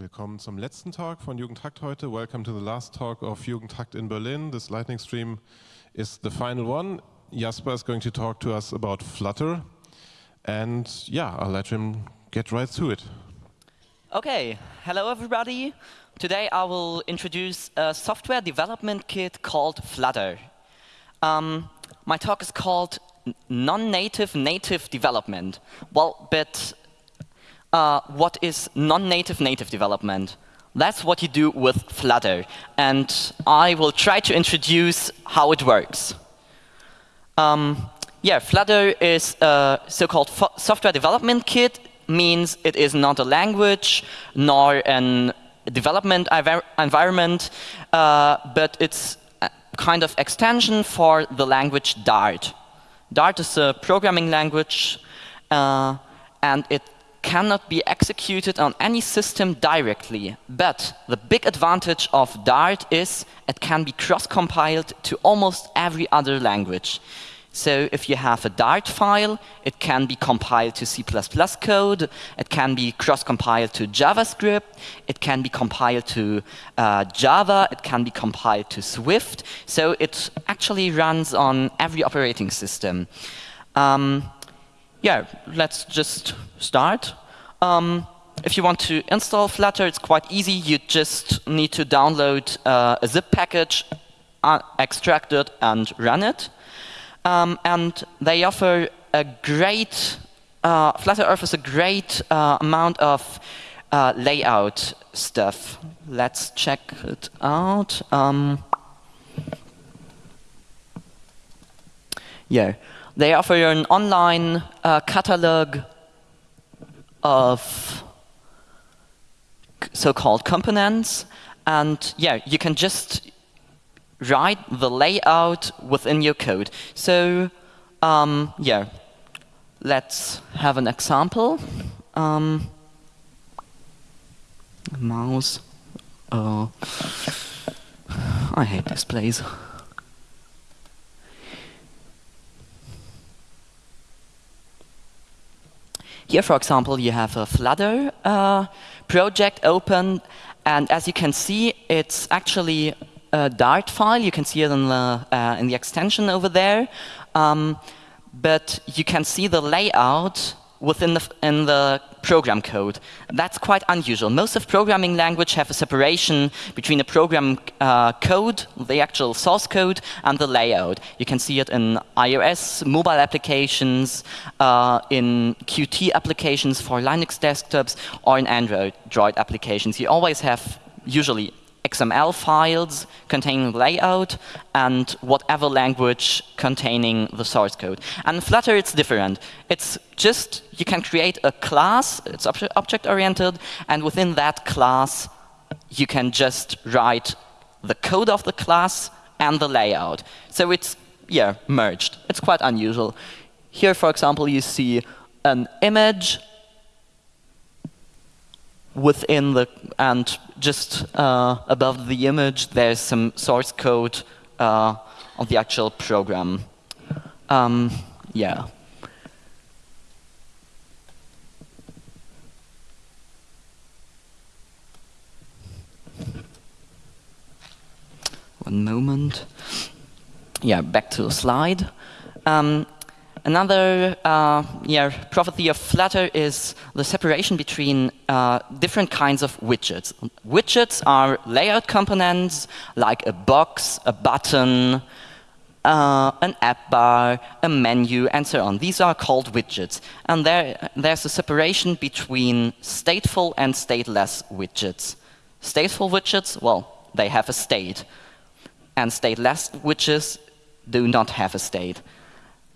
Willkommen zum letzten Talk von Jugend hackt heute. Welcome to the last talk of Jugend hackt in Berlin. This lightning stream is the final one. Jasper is going to talk to us about Flutter. And yeah, I'll let him get right to it. Okay, hello everybody. Today I will introduce a software development kit called Flutter. Um, my talk is called non-native native development. Well, but uh, what is non-native native development? That's what you do with Flutter. And I will try to introduce how it works. Um, yeah, Flutter is a so-called software development kit, means it is not a language nor a development environment, uh, but it's a kind of extension for the language Dart. Dart is a programming language, uh, and it cannot be executed on any system directly. But the big advantage of Dart is it can be cross-compiled to almost every other language. So if you have a Dart file, it can be compiled to C++ code, it can be cross-compiled to JavaScript, it can be compiled to uh, Java, it can be compiled to Swift. So it actually runs on every operating system. Um, yeah, let's just start. Um, if you want to install Flutter, it's quite easy. You just need to download uh, a zip package, uh, extract it, and run it. Um, and they offer a great, uh, Flutter offers a great uh, amount of uh, layout stuff. Let's check it out. Um, yeah, they offer an online uh, catalog of so-called components. And yeah, you can just write the layout within your code. So um, yeah, let's have an example. Um, mouse. Oh, I hate displays. Here, for example, you have a Flutter uh, project open, and as you can see, it's actually a Dart file. You can see it in the, uh, in the extension over there. Um, but you can see the layout within the, in the program code. That's quite unusual. Most of programming language have a separation between the program uh, code, the actual source code, and the layout. You can see it in iOS mobile applications, uh, in Qt applications for Linux desktops, or in Android applications. You always have usually XML files containing layout and whatever language containing the source code. And Flutter, it's different. It's just, you can create a class, it's object-oriented, and within that class, you can just write the code of the class and the layout. So it's, yeah, merged. It's quite unusual. Here, for example, you see an image within the, and just uh, above the image, there's some source code uh, of the actual program. Um, yeah. One moment. Yeah, back to the slide. Um, Another uh, yeah, property of Flutter is the separation between uh, different kinds of widgets. Widgets are layout components like a box, a button, uh, an app bar, a menu, and so on. These are called widgets. And there, there's a separation between stateful and stateless widgets. Stateful widgets, well, they have a state. And stateless widgets do not have a state.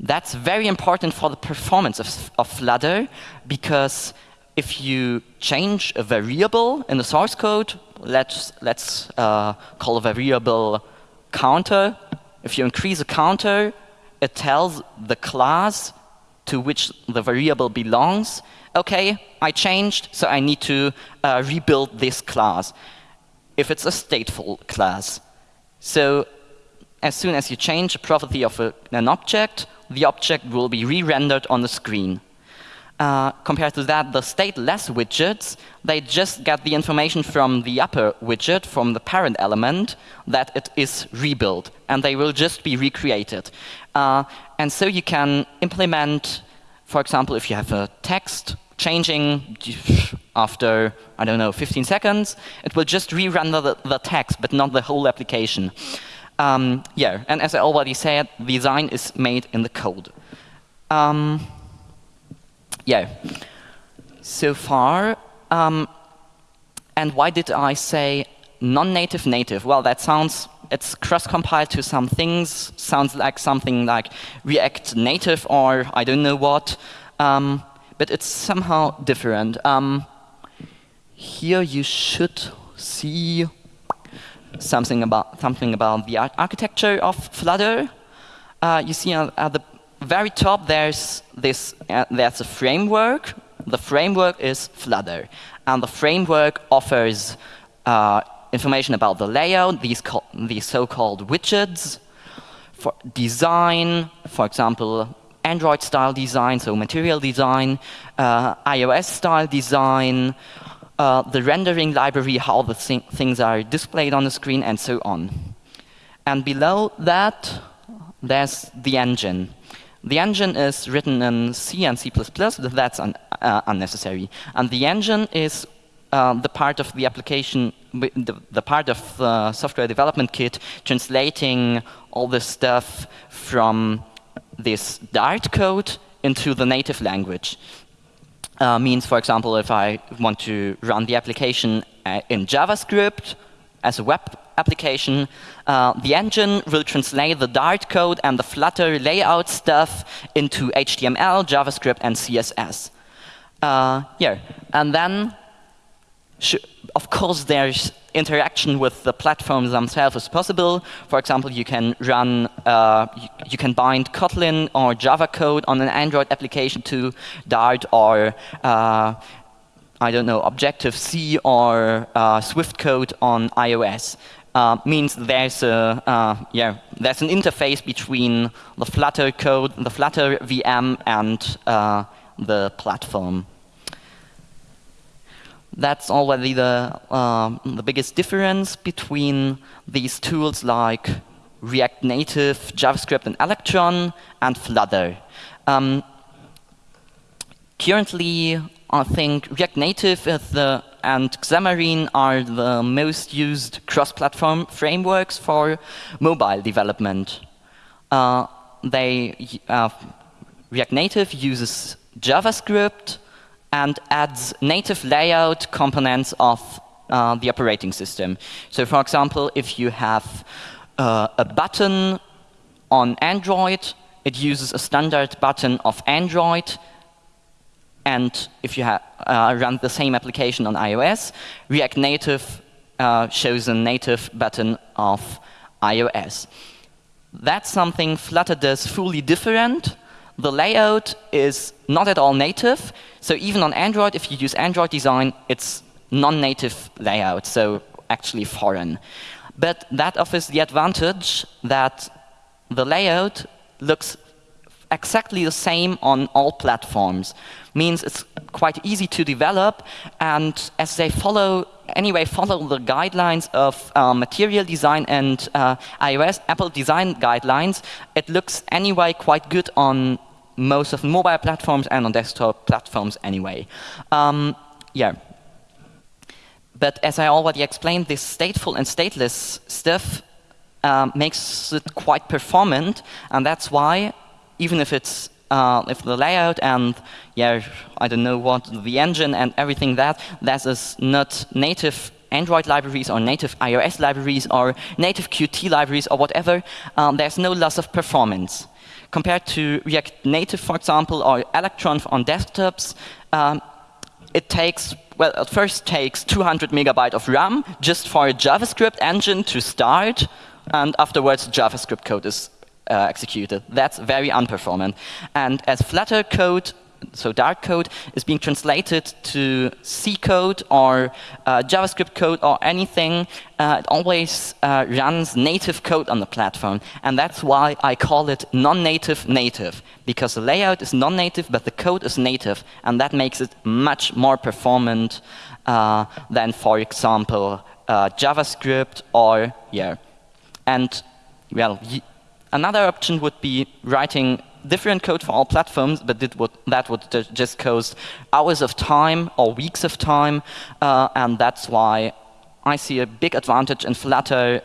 That's very important for the performance of, of Flutter because if you change a variable in the source code, let's, let's uh, call a variable counter. If you increase a counter, it tells the class to which the variable belongs, okay, I changed, so I need to uh, rebuild this class if it's a stateful class. So as soon as you change a property of a, an object, the object will be re-rendered on the screen. Uh, compared to that, the stateless widgets, they just get the information from the upper widget, from the parent element, that it is rebuilt, and they will just be recreated. Uh, and so you can implement, for example, if you have a text changing after, I don't know, 15 seconds, it will just rerun the, the text, but not the whole application. Um, yeah, and as I already said, design is made in the code. Um, yeah, so far. Um, and why did I say non-native native? Well, that sounds, it's cross-compiled to some things, sounds like something like React Native or I don't know what, um, but it's somehow different. Um, here you should see something about something about the architecture of Flutter. Uh, you see at, at the very top, there's this. Uh, there's a framework. The framework is Flutter, and the framework offers uh, information about the layout, these these so-called widgets, for design, for example, Android-style design, so material design, uh, iOS-style design, uh, the rendering library, how the th things are displayed on the screen, and so on. And below that, there's the engine. The engine is written in C and C++, but that's un uh, unnecessary. And the engine is uh, the part of the application, the, the, part of the software development kit translating all this stuff from this Dart code into the native language. Uh, means, for example, if I want to run the application uh, in JavaScript as a web application, uh, the engine will translate the Dart code and the Flutter layout stuff into HTML, JavaScript, and CSS. Uh, yeah, and then, of course, there's interaction with the platforms themselves is possible. For example, you can run, uh, you, you, can bind Kotlin or Java code on an Android application to Dart or uh, I don't know, Objective-C or uh, Swift code on iOS uh, means there's a uh, yeah there's an interface between the Flutter code, the Flutter VM, and uh, the platform. That's already the uh, the biggest difference between these tools like React Native, JavaScript, and Electron, and Flutter. Um, currently, I think React Native the, and Xamarin are the most used cross-platform frameworks for mobile development. Uh, they, uh, React Native uses JavaScript and adds native layout components of uh, the operating system. So for example, if you have uh, a button on Android, it uses a standard button of Android and if you uh, run the same application on iOS, React Native uh, shows a native button of iOS. That's something Flutter does fully different. The layout is not at all native. So even on Android, if you use Android design, it's non-native layout, so actually foreign. But that offers the advantage that the layout looks exactly the same on all platforms. Means it's quite easy to develop, and as they follow anyway follow the guidelines of uh, material design and uh, iOS Apple design guidelines, it looks anyway quite good on most of mobile platforms and on desktop platforms anyway. Um, yeah. But as I already explained, this stateful and stateless stuff um, makes it quite performant, and that's why even if it's uh, if the layout and yeah, I don't know what the engine and everything that that is not native Android libraries or native iOS libraries or native Qt libraries or whatever, um, there's no loss of performance. Compared to React Native, for example, or Electron on desktops, um, it takes, well, it first takes 200 megabyte of RAM just for a JavaScript engine to start, and afterwards JavaScript code is uh, executed. That's very unperformant. And as Flutter code so Dart code is being translated to C code or uh, JavaScript code or anything, uh, it always uh, runs native code on the platform. And that's why I call it non-native native, because the layout is non-native, but the code is native. And that makes it much more performant uh, than, for example, uh, JavaScript or, yeah. And, well, another option would be writing different code for all platforms, but would, that would just cost hours of time or weeks of time, uh, and that's why I see a big advantage in Flutter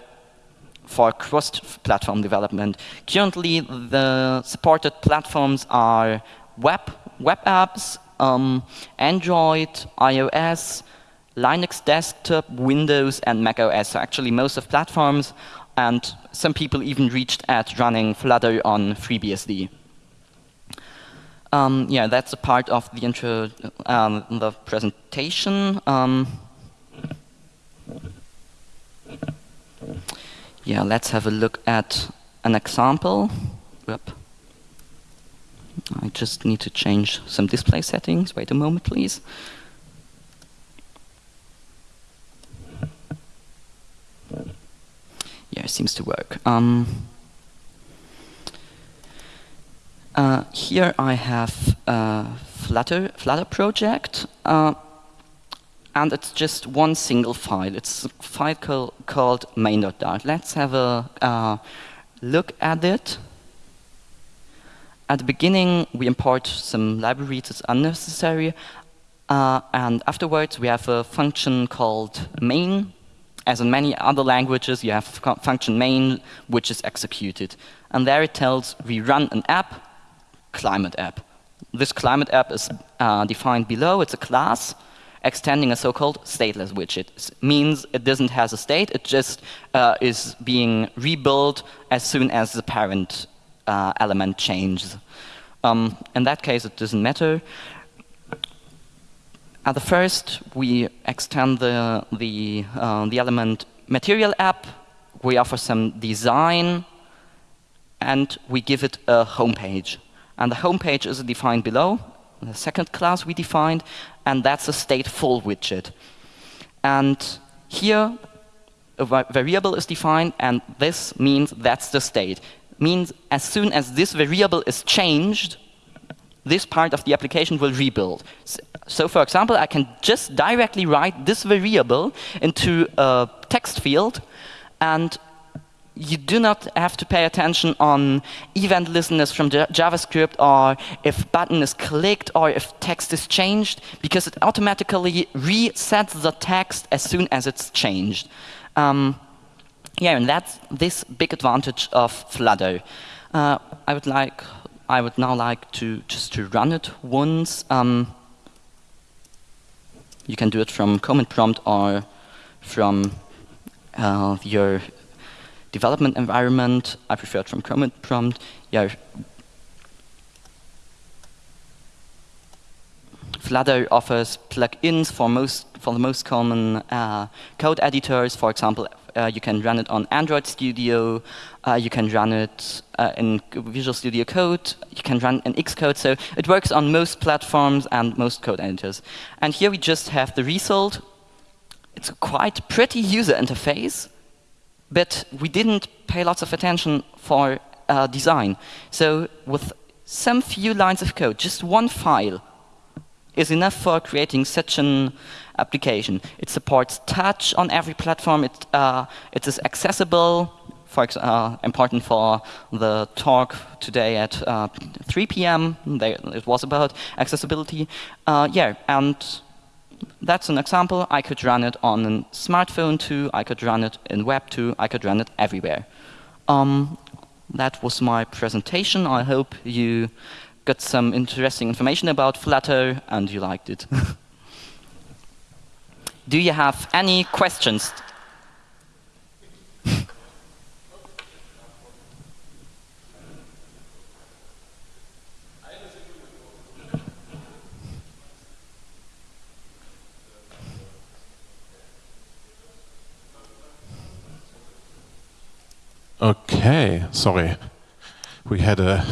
for cross-platform development. Currently, the supported platforms are web, web apps, um, Android, iOS, Linux desktop, Windows, and Mac OS. So actually, most of platforms, and some people even reached at running Flutter on FreeBSD. Um, yeah, that's a part of the intro, um, the presentation. Um, yeah, let's have a look at an example. Whoop. I just need to change some display settings. Wait a moment, please. Yeah, it seems to work. Um, Uh, here I have a Flutter, Flutter project, uh, and it's just one single file. It's a file call, called main.dart. Let's have a uh, look at it. At the beginning, we import some libraries that's unnecessary, uh, and afterwards we have a function called main. As in many other languages, you have function main, which is executed. And there it tells we run an app, climate app. This climate app is uh, defined below. It's a class extending a so-called stateless widget. It means it doesn't have a state. It just uh, is being rebuilt as soon as the parent uh, element changes. Um, in that case, it doesn't matter. At the first, we extend the, the, uh, the element material app. We offer some design, and we give it a home page. And the home page is defined below, the second class we defined, and that's a stateful widget. And here, a variable is defined, and this means that's the state. Means as soon as this variable is changed, this part of the application will rebuild. So for example, I can just directly write this variable into a text field, and you do not have to pay attention on event listeners from JavaScript or if button is clicked or if text is changed because it automatically resets the text as soon as it's changed. Um, yeah, and that's this big advantage of Flutter. Uh, I would like, I would now like to just to run it once. Um, you can do it from command prompt or from uh, your development environment. I prefer it from command prompt. Yeah. Flutter offers plugins for most for the most common uh, code editors. For example, uh, you can run it on Android Studio. Uh, you can run it uh, in Visual Studio Code. You can run in Xcode. So it works on most platforms and most code editors. And here we just have the result. It's a quite pretty user interface but we didn't pay lots of attention for uh, design. So with some few lines of code, just one file is enough for creating such an application. It supports touch on every platform. It, uh, it is accessible, for uh, important for the talk today at uh, 3 p.m. It was about accessibility. Uh, yeah, and that's an example. I could run it on a smartphone too. I could run it in web too. I could run it everywhere. Um, that was my presentation. I hope you got some interesting information about Flutter and you liked it. Do you have any questions? Okay, sorry. We had a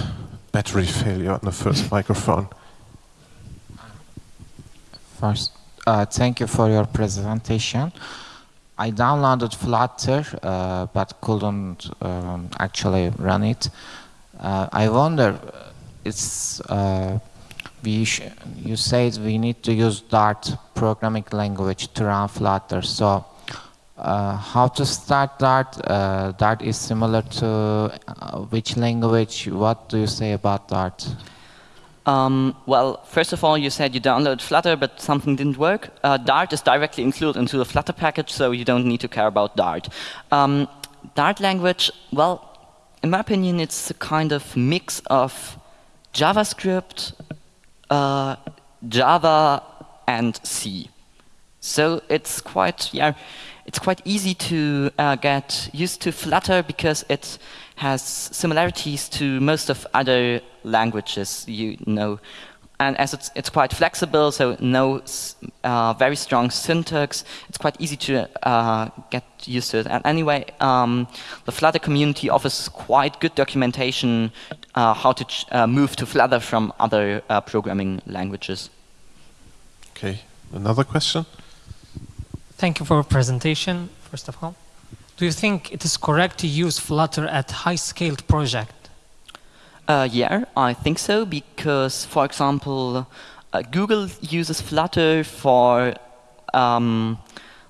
battery failure on the first microphone. First, uh, thank you for your presentation. I downloaded Flutter, uh, but couldn't um, actually run it. Uh, I wonder, it's uh, we you said we need to use Dart programming language to run Flutter. So uh, how to start Dart? Uh, Dart is similar to uh, which language? What do you say about Dart? Um, well, first of all, you said you download Flutter, but something didn't work. Uh, Dart is directly included into the Flutter package, so you don't need to care about Dart. Um, Dart language, well, in my opinion, it's a kind of mix of JavaScript, uh, Java, and C. So it's quite, yeah, it's quite easy to uh, get used to Flutter because it has similarities to most of other languages you know. And as it's, it's quite flexible, so no uh, very strong syntax, it's quite easy to uh, get used to it. And anyway, um, the Flutter community offers quite good documentation uh, how to uh, move to Flutter from other uh, programming languages. Okay, another question? Thank you for your presentation, first of all. Do you think it is correct to use Flutter at high-scaled project? Uh, yeah, I think so, because, for example, uh, Google uses Flutter for um,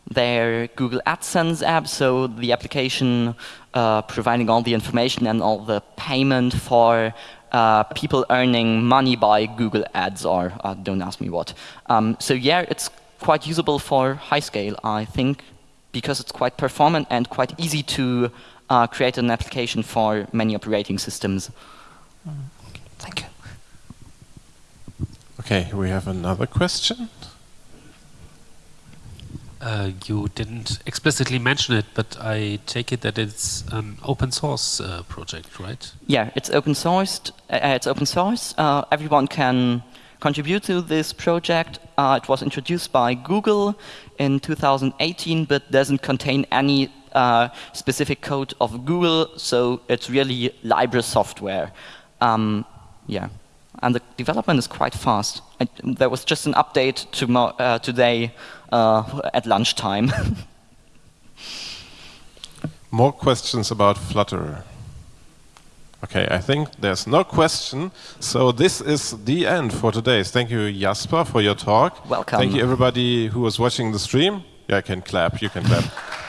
their Google AdSense app, so the application uh, providing all the information and all the payment for uh, people earning money by Google Ads, or uh, don't ask me what. Um, so yeah, it's quite usable for high scale, I think because it's quite performant and quite easy to uh, create an application for many operating systems. Thank you. Okay, we have another question. Uh, you didn't explicitly mention it, but I take it that it's an open source uh, project, right? Yeah, it's open sourced. Uh, it's open source. Uh, everyone can contribute to this project. Uh, it was introduced by Google in 2018, but doesn't contain any uh, specific code of Google, so it's really library software. Um, yeah, and the development is quite fast. I, there was just an update to uh, today uh, at lunchtime. More questions about Flutter. Okay, I think there's no question. So this is the end for today. Thank you, Jasper, for your talk. Welcome. Thank you, everybody who was watching the stream. Yeah, I can clap. You can clap.